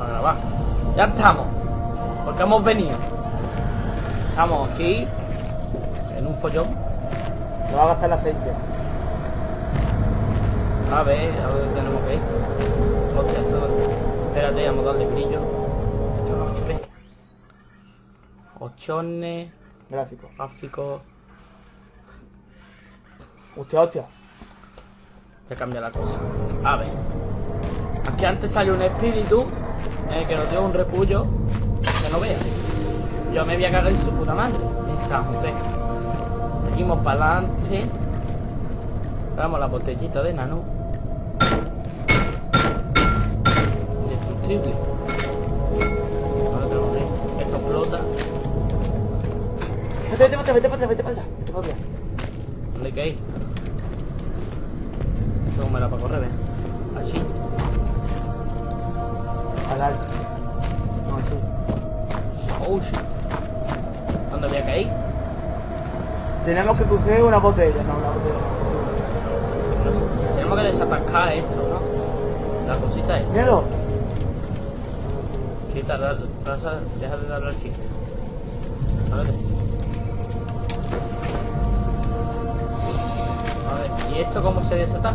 a grabar. Ya estamos. Porque hemos venido. Estamos aquí. En un follón. No va a gastar el aceite. A ver, a ver dónde tenemos que ir. Hostia, esto... Espérate, vamos a darle brillo. Esto no se ve. Opciones, Gráfico. gráficos... Hostia, hostia. Ya cambia la cosa. A ver. Aquí antes salió un espíritu eh, que nos dio un repullo que no vea. Yo me voy a cagar en su puta madre. En San José. Seguimos para adelante. Damos la botellita de nano. Indestructible. Ahora tenemos que- Esto explota. Vete, vete, vete, vete, vete, vete, vete, vete, vete. ¿Dónde hay que ir? Esto como era para correr, ¿ves? Oh shit. ¿Dónde había que ir? Tenemos que coger una botella, no, una botella. Tenemos que desatascar esto, ¿no? La cosita es. Míralo. Quita, pasa, deja de darle al chiste. A ver. A ver, ¿y esto cómo se desata?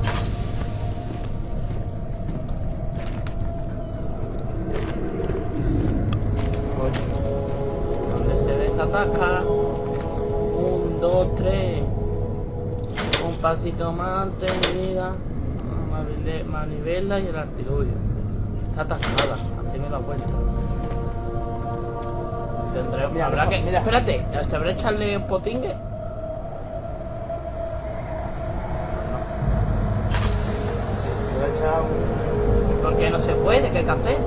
Se desataca. Un, dos, tres. Un pasito más, tenida. Manivela- y el artilugio. Está atascada, así me da cuenta. Tendré, Mira, habrá mira, que. mira. Espérate, ¿sabré echarle un potingue? Porque no se puede, ¿qué hay que hacer?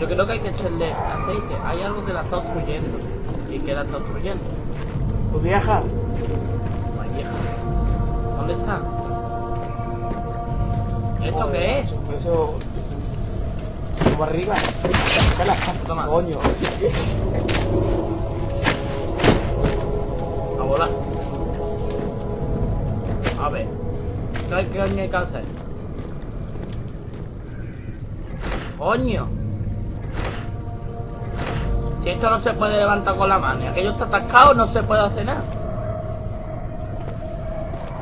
Yo creo que hay que echarle aceite. Hay algo que la está obstruyendo. ¿Y que la está obstruyendo? Pues vieja. Hay vieja. ¿Dónde está? ¿Esto qué es? Eso... Tu barriga. Sácala. Toma. Coño. A volar. A ver. ¿Qué hay que hacer? ¡Coño! Si esto no se puede levantar con la mano y aquello está atascado, no se puede hacer nada.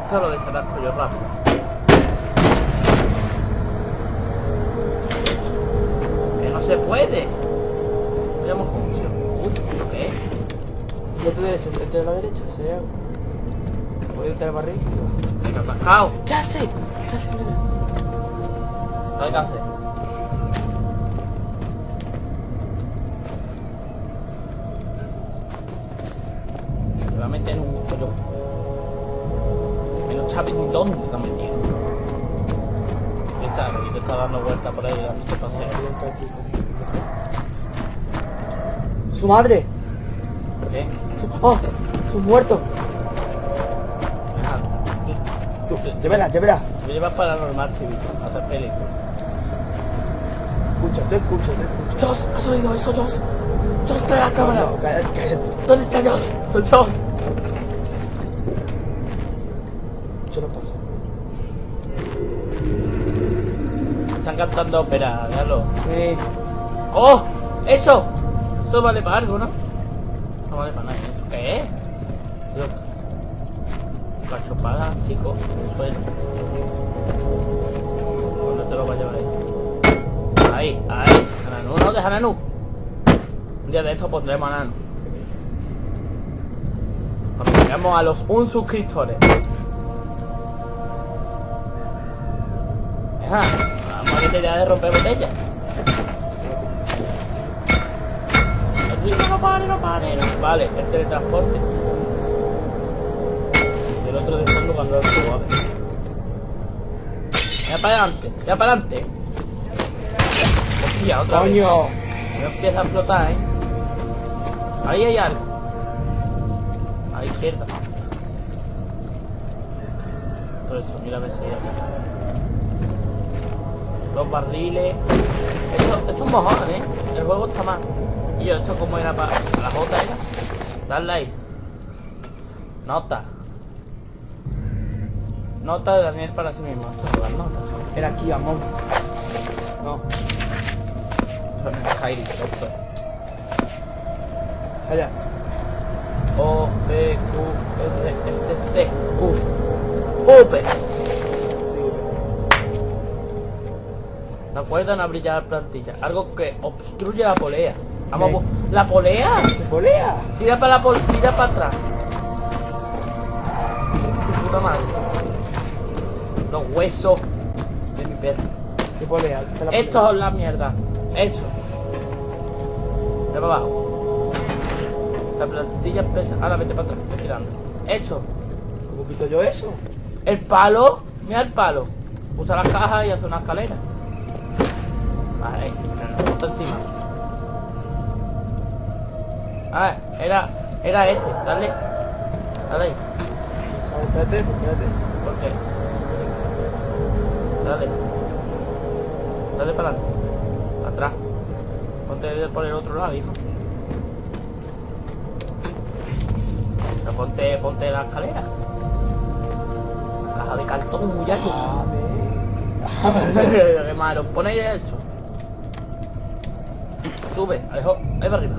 Esto lo desatasco yo rápido. Que no se puede. Veamos función. Uy, ¿esto qué es? A tu derecha, este de la derecha, algo. Voy a entrar al barril. Venga, atascado. Ya sé. Ya sé, mira. ¿Qué hay que hacer? Que no ni dónde te ha metido. ¿Qué está? Que te está dando vueltas por ahí dando entrar aquí. Su madre. ¿Qué? Su... ¡Oh! Su muerto. Ajá. Tú, llévela, llévela. Me llevas para normal civil, a hacer película. Escucha, te escucho, te escucho. Joss, ¿has oído eso, Joss? Joss, trae la cámara. No, cállate, cállate. ¿Dónde está Joss? Joss. Yo no paso. Están cantando ópera, véalo. Eh, ¡Oh! ¡Eso! Eso vale para algo, ¿no? No vale para nada. ¿Eso qué es? Dios. Cachopada, chico. Suelo. ¿Dónde te lo va a llevar ahí? Ahí, ahí. Nanu, no, deja Nanu. Un día de esto pondremos a Nanu. Cuando lleguemos a los un suscriptores. Deja. Vamos a que ya de romper. El ritmo no pare, no pare. no. Vale, el teletransporte. Y el otro de fondo cuando lo subo, a ver. Ya para adelante, ya para adelante. Hostia, otra vez. coño. No empieza a flotar, ¿eh? Ahí hay algo. A la izquierda. Eso, mira a ver si hay algo. Los barriles. Esto, esto es un mojón, ¿eh? El juego está mal. Y yo, esto como era para la jota esa. Dale ahí. Nota. Nota de Daniel para sí mismo. Esto son las notas. Era aquí, amor. No. No es Skyrim, esto. Allá. O, P, Q, R, S, T, U. UP. No pueden abrir ya la plantilla. Algo que obstruye la polea. Vamos, bo- la polea. ¿Te polea? Tira para la pol tira para atrás. Tu puta madre. Los huesos de mi perro. La polea. Esto es la mierda. Esto. De para abajo. La plantilla pesa. Ahora vete para atrás. Estoy tirando. Eso. ¿Cómo quito yo eso? El palo. Mira el palo. Usa la caja y hace una escalera. Vale, está encima. Ah, era. Era este. Dale. Dale. Espérate, espérate. ¿Por qué? Dale. Dale para adelante. Atrás. Ponte por el otro lado, hijo. Ponte, ponte la escalera. Caja de cartón muy alto. Dame. Qué malo. Pon ahí derecho. Sube, Alejo. Ahí para arriba.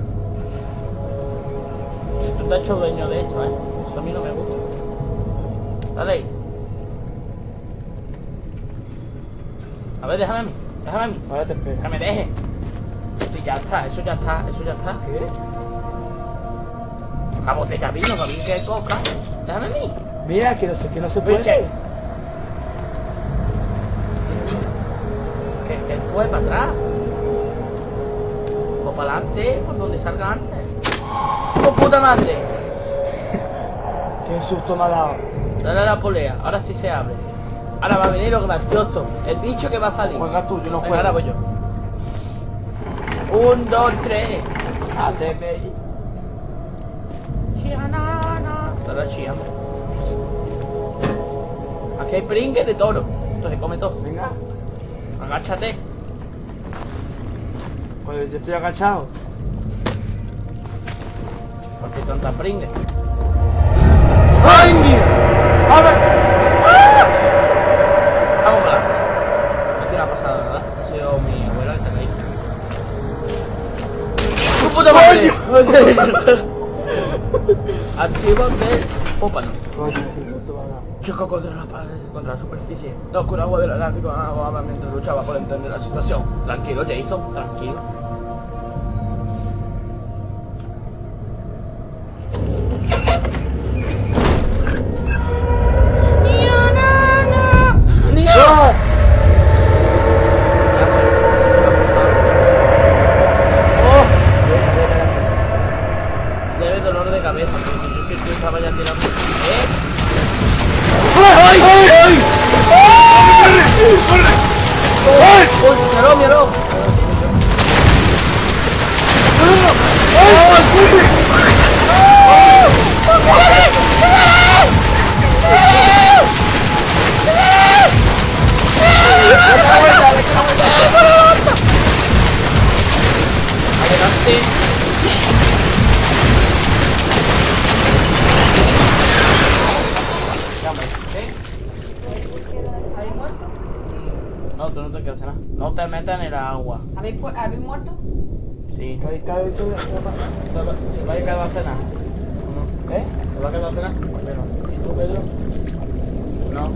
Tú te has hecho dueño de esto, ¿eh? Eso a mí no me gusta. Dale ahí. A ver, déjame a mí. Déjame a mí. Ahora te espero. Que me deje. Sí, ya está. Eso ya está. Eso ya está. ¿Qué? Una botella vino, para mí que coca. Déjame a mí. Mira, que no sé, que no se puede. Que, que puede para atrás. Para adelante, por donde salga antes. ¡Oh, puta madre! Qué susto me ha dado. Dale a la polea, ahora sí se abre. Ahora va a venir lo gracioso. El bicho que va a salir. Juega tú, yo no Venga, ahora juego. voy yo. Un, dos, tres. Atrévete. Chianana. Chía, hombre. Aquí hay pringue de toro. Esto se come todo. Venga. Agáchate. Pues yo estoy agachado. Porque hay tanta pringue. ¡Ay, mira! ¡A ver! Vamos para adelante. Aquí no ha pasado nada. Ha sido mi abuela que se ha caído. ¡Tu puta madre! Archivo de Pópano. Coño, qué susto me ha dado. Contra la pared, contra la superficie. La oscura agua del Atlántico ahogaba mientras luchaba por entender la situación. Tranquilo, Jason, tranquilo. Adelante. ¿Habéis muerto? No, tú no te quedas nada. No te metas en el agua. ¿Habéis, ¿habéis muerto? Sí. ¿Qué qué ha dicho? ¿Qué ha pasado? ¿Se va a quedar a cenar? ¿Eh? ¿Se va a quedar a cenar? ¿Y tú, Pedro? No.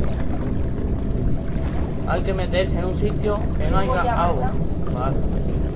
Hay que meterse en un sitio que no haya agua. pasar. Vale.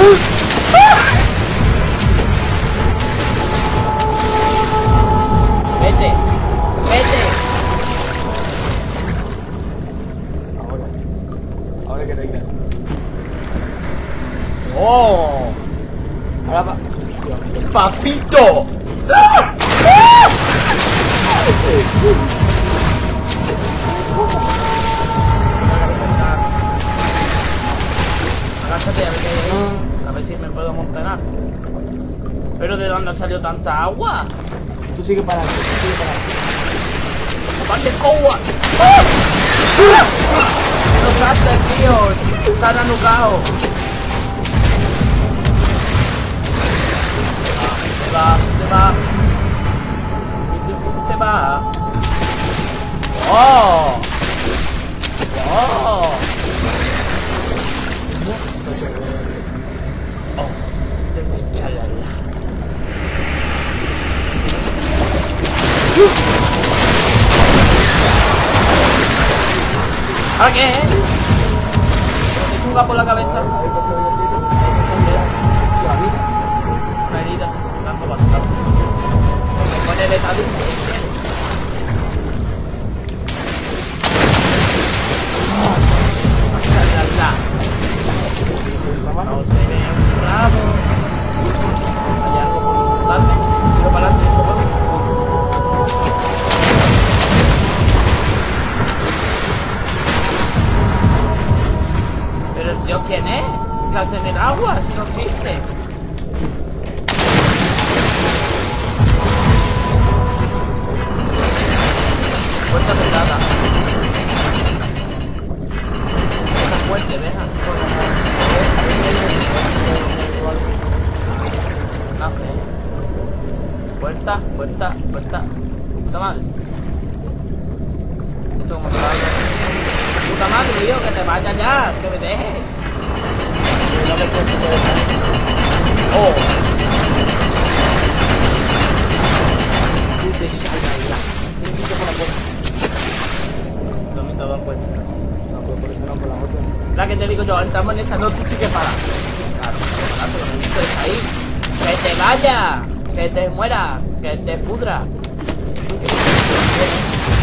Oh! Pero ¿de dónde salió tanta agua? Tú sigue para adelante, tú sigue para adelante. ¡Aparte agua! ¡No saltes, tío! ¡Están anucados! Se va, se va. Se va. ¡Oh! ¡Oh! ¿Ahora qué? ¿Te chunga por la cabeza? Una herida está sangrando bastante. Me pone. La mano. No se ve un rabo. Hay algo por importante. Tiro para adelante, hace en el agua? Si no existe. Puerta cerrada. Puerta fuerte, deja. Puerta, puerta, puerta. Puta madre. Esto como. Puta madre, tío, que te vayas ya, que me dejes. No me puedo superar. Oh. Te ya. Tienes que por la puerta. No me dado cuenta. No, pues por eso no, por la otra. La que te digo yo, entramos en esa, no, tú sí que paras. Claro, claro, pero no estés ahí. Que te vaya, que te muera, que te pudra. ¡No!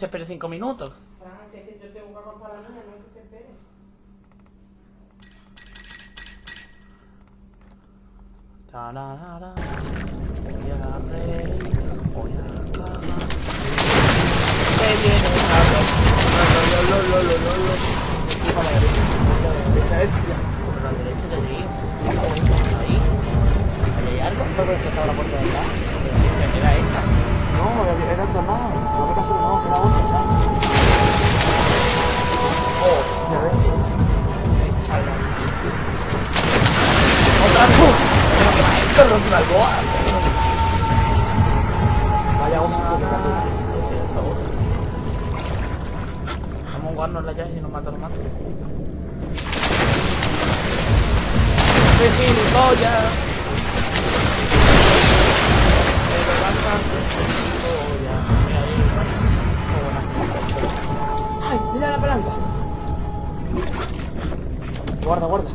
Que se espere cinco minutos. Voy a reír, voy a acabar. Que viene a lo, lo, lo, lo, lo, lo, lo. Empuja a la derecha. Empuja a la derecha. Eh, la derecha. Ahí. Hay algo. ¿No ves que estaba la puerta de atrás? Pero si se era esta. No, era otra más. No me caso, no, que era otra, ¿sabes? Guarda, guarda.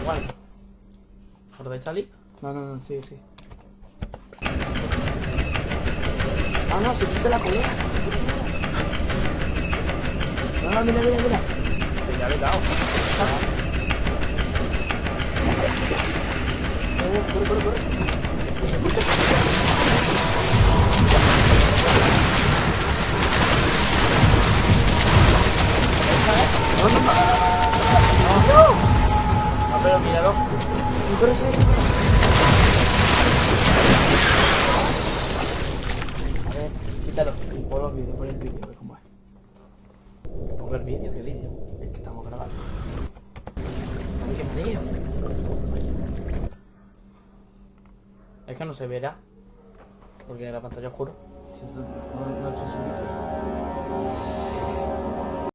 Igual. ¿Por de salir? No, no, no, sí, sí. Ah, no, se quita la polea. No, no, mira, mira, mira. Que ya le he dado. Corre, corre, corre. Que se quita, se quita. Míralo. Corre. A ver, quítalo. Y pon vídeos, pon el vídeo, a cómo es. Pongo el vídeo, ¿qué vídeo? Es que estamos grabando. Qué. Es que no se verá. Porque la pantalla oscura. Esto no, no subido.